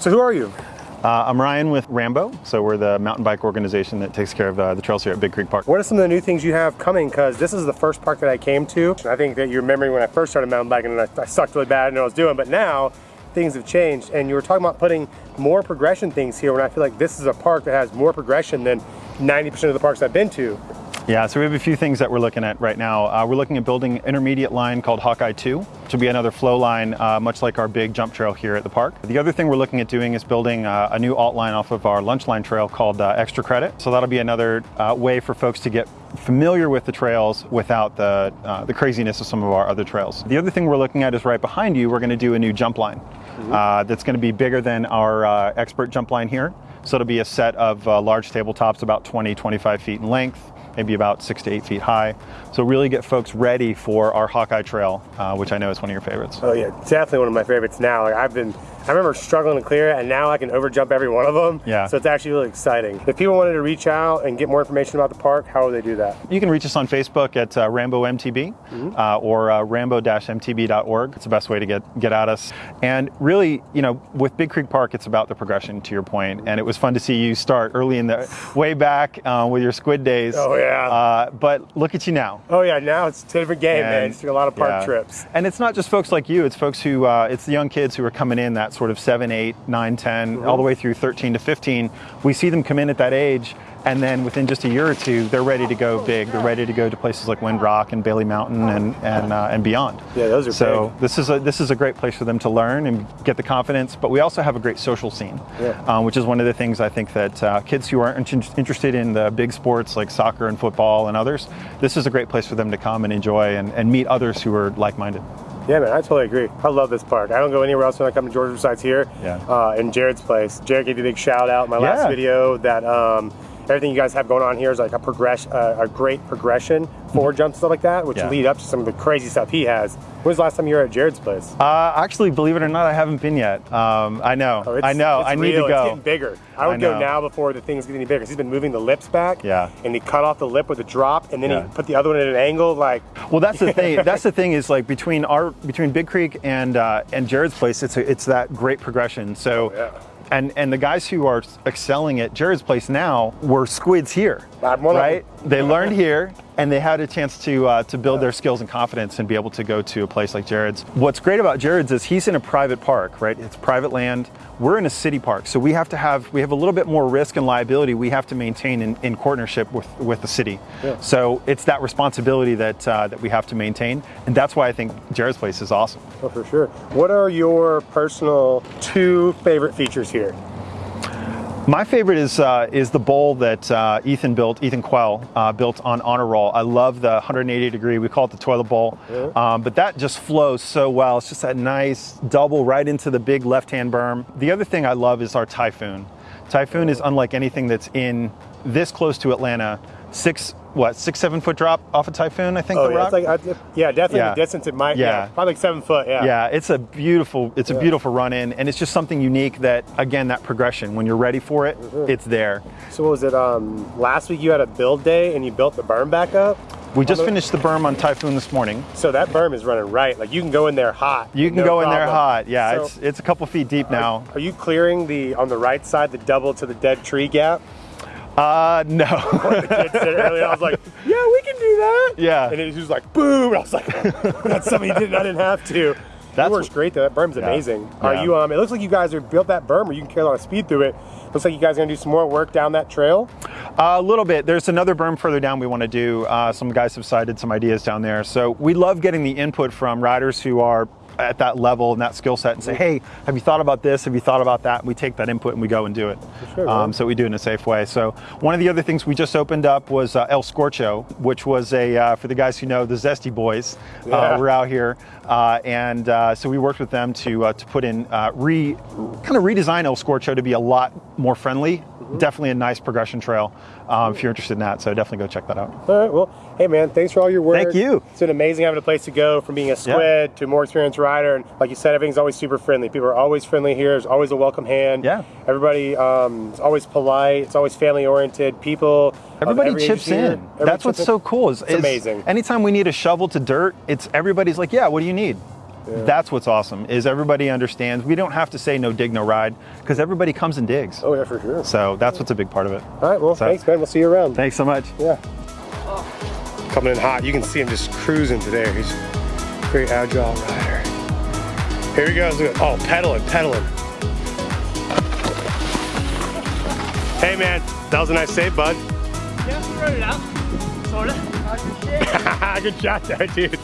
So who are you? Uh, I'm Ryan with Rambo, so we're the mountain bike organization that takes care of uh, the trails here at Big Creek Park. What are some of the new things you have coming? Because this is the first park that I came to. I think that you remember when I first started mountain biking and I, I sucked really bad and I was doing, but now things have changed and you were talking about putting more progression things here when I feel like this is a park that has more progression than 90% of the parks I've been to. Yeah, so we have a few things that we're looking at right now. Uh, we're looking at building intermediate line called Hawkeye 2, which will be another flow line, uh, much like our big jump trail here at the park. The other thing we're looking at doing is building uh, a new alt line off of our lunch line trail called uh, Extra Credit. So that'll be another uh, way for folks to get familiar with the trails without the, uh, the craziness of some of our other trails. The other thing we're looking at is right behind you, we're gonna do a new jump line. Mm -hmm. that's gonna be bigger than our expert jump line here. So it'll be a set of large tabletops about 20, 25 feet in length maybe about six to eight feet high. So really get folks ready for our Hawkeye Trail, uh, which I know is one of your favorites. Oh yeah, definitely one of my favorites now. Like I've been I remember struggling to clear it and now I can overjump every one of them. Yeah. So it's actually really exciting. If people wanted to reach out and get more information about the park, how would they do that? You can reach us on Facebook at uh, Rambo MTB mm -hmm. uh, or uh, rambo-mtb.org. It's the best way to get, get at us. And really, you know, with Big Creek Park, it's about the progression to your point. And it was fun to see you start early in the, way back uh, with your squid days. Oh yeah. Uh, but look at you now. Oh yeah, now it's a different game, and, man. It's a lot of park yeah. trips. And it's not just folks like you, it's folks who, uh, it's the young kids who are coming in that sort of 7, 8, 9, 10, mm -hmm. all the way through 13 to 15. We see them come in at that age and then within just a year or two, they're ready to go big. They're ready to go to places like Windrock and Bailey Mountain and and uh, and beyond. Yeah, those are so big. this is a this is a great place for them to learn and get the confidence. But we also have a great social scene, yeah. um, which is one of the things I think that uh, kids who aren't interested in the big sports like soccer and football and others, this is a great place for them to come and enjoy and, and meet others who are like-minded. Yeah, man, I totally agree. I love this park. I don't go anywhere else when I come to Georgia besides here. Yeah. Uh, in Jared's place. Jared gave you a big shout out in my last video that um, everything you guys have going on here is like a progress, uh, a great progression forward mm-hmm. jumps stuff like that, which yeah. lead up to some of the crazy stuff he has. When was the last time you were at Jared's place? Uh, actually, believe it or not, I haven't been yet. Um, I know, oh, I know, I need real. to go. It's getting bigger. I would I go now before the things get any bigger. He's been moving the lips back. Yeah. And he cut off the lip with a drop, and then yeah. he put the other one at an angle, like. Well, that's the thing. that's the thing is like between our between Big Creek and uh, and Jared's place, it's a, it's that great progression. So. Oh, yeah and and the guys who are excelling at Jared's place now were squids here, right? They learned here, and they had a chance to uh, to build their skills and confidence and be able to go to a place like Jared's. What's great about Jared's is he's in a private park, right? It's private land. We're in a city park, so we have to have we have a little bit more risk and liability we have to maintain in, in partnership with with the city. Yeah. So it's that responsibility that uh, that we have to maintain, and that's why I think Jared's place is awesome. Oh, for sure. What are your personal two favorite features here? My favorite is uh, is the bowl that uh, Ethan built, Ethan Quell uh, built on Honor Roll. I love the 180 degree, we call it the toilet bowl, yeah. um, but that just flows so well. It's just that nice double right into the big left-hand berm. The other thing I love is our Typhoon. Typhoon is unlike anything that's in this close to Atlanta. Six what six seven foot drop off a typhoon I think oh, the yeah, rock like, I, yeah definitely yeah. the distance it might yeah. yeah. probably like seven foot yeah yeah it's a beautiful it's a beautiful run in and it's just something unique that again that progression when you're ready for it mm -hmm. it's there so what was it um last week you had a build day and you built the berm back up we just finished the berm on Typhoon this morning. So that berm is running right. Like you can go in there hot. You can no go problem. in there hot. Yeah, so, it's it's a couple feet deep now. Are, are you clearing the on the right side the double to the dead tree gap? Uh, no. the kids did earlier. I was like, yeah, we can do that. Yeah. And it was just like, boom. And I was like, that's something you did. I didn't have to. That works great though. That berm's yeah. amazing. Yeah. Are you? Um, it looks like you guys have built that berm where you can carry a lot of speed through it. Looks like you guys are gonna do some more work down that trail. Uh, a little bit. There's another berm further down we want to do. Uh, some guys have cited some ideas down there. So we love getting the input from riders who are at that level and that skill set and say, hey, have you thought about this? Have you thought about that? And we take that input and we go and do it. Sure, um, so we do it in a safe way. So one of the other things we just opened up was uh, El Scorcho, which was a, uh, for the guys who know, the Zesty Boys uh, yeah. were out here. Uh, and uh, so we worked with them to, to put in, re, kind of redesign El Scorcho to be a lot more friendly -hmm. definitely a nice progression trail um, if you're interested in that. So definitely go check that out. All right. Well, hey man, thanks for all your work. Thank you. It's been amazing having a place to go from being a squid to a more experienced rider. And like you said, everything's always super friendly. People are always friendly here. There's always a welcome hand. Yeah. Everybody um, is always polite. It's always family oriented. People. Everybody chips in. Everybody That's what's in. so cool. Is, it's is amazing. Anytime we need a shovel to dirt, it's everybody's like, yeah, what do you need? That's what's awesome is everybody understands. We don't have to say no dig, no ride because everybody comes and digs. Oh yeah, for sure. So that's what's a big part of it. All right, well, So- thanks, man. We'll see you around. Thanks so much. Yeah. Coming in hot. You can see him just cruising today. He's a very agile rider. Here he goes. Oh, pedaling, pedaling. Hey, man. That was a nice save, bud. Yeah, we wrote it out. Sorta. Good shot there, dude.